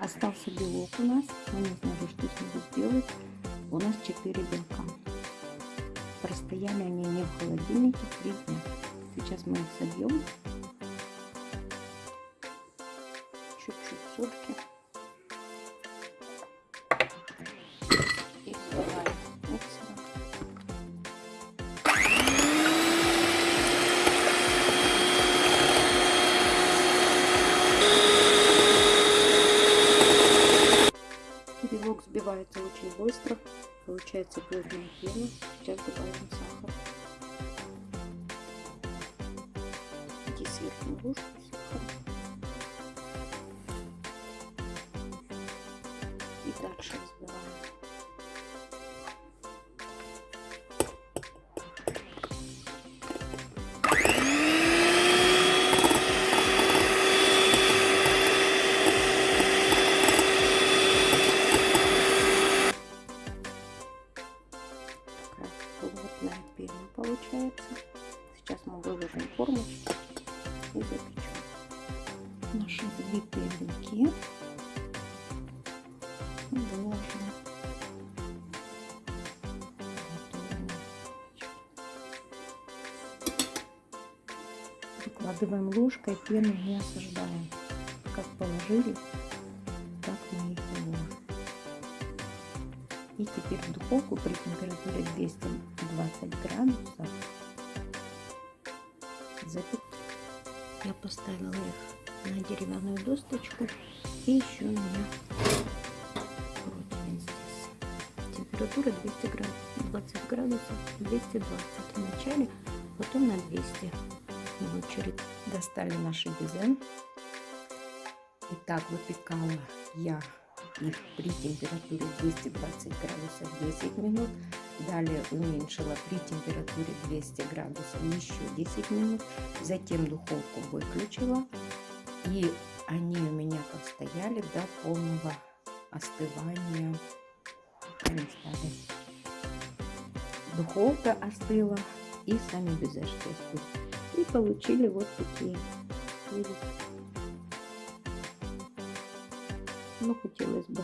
Остался белок у нас. Мы не знали, что с ним сделать. У нас 4 белка. Простояли они не в холодильнике 3 дня. Сейчас мы их собьем. Чуть-чуть сольки. Взбивается очень быстро. Получается плотная пена. Сейчас добавим сахар. И сверху ложку сахара. И дальше запечем. Наши взбитые белки. Выкладываем ложкой, пену не осаждаем. Как положили, так мы их и ложим. И теперь в духовку при температуре 220 градусов запек. Я поставила их на деревянную досточку и еще у. Температура 200 градусов, 20 градусов, 220 в начале, потом на 200 в очередь. Достали наши безе. Итак, выпекала я их при температуре 220 градусов 10 минут. Далее уменьшила при температуре 200 градусов еще 10 минут. Затем духовку выключила. И они у меня постояли до полного остывания. Духовка остыла и сами безешки остыли. И получили вот такие. Видите? Ну, хотелось бы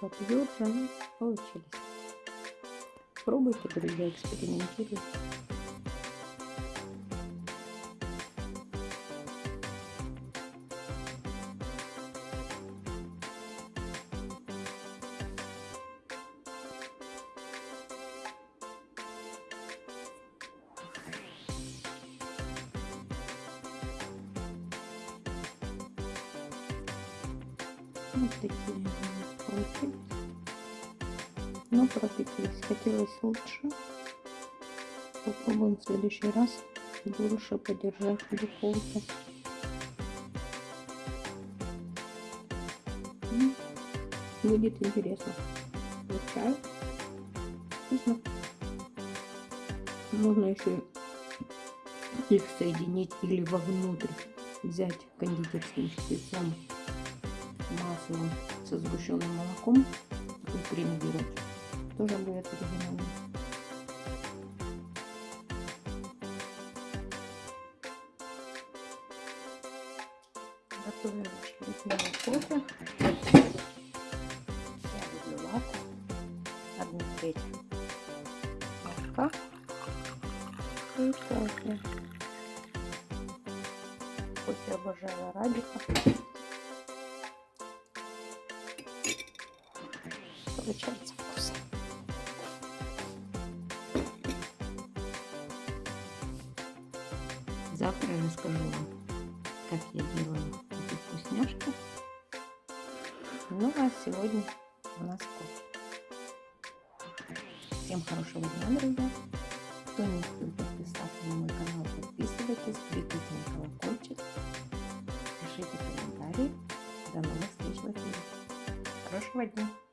потверже, но получились. Пробуйте, друзья, экспериментируйте. Вот такие получились. Но пропеклись. Хотелось лучше. Попробуем в следующий раз больше подержать в. Будет интересно. Вот чай. Вкусно. Можно еще их соединить или вовнутрь взять кондитерским шприцом маслом со сгущенным молоком и кремировать. Тоже будет оригинально. Готовим кофе. Я люблю латте. Одну треть молока и кофе. Кофе обожаю арабика. получается расскажу как я делаю эти вкусняшки. Ну а сегодня у нас кофе. Всем хорошего дня, друзья. Кто не успел подписаться на мой канал, подписывайтесь, кликните на колокольчик, пишите комментарии. До новых встреч в эфире. Хорошего дня!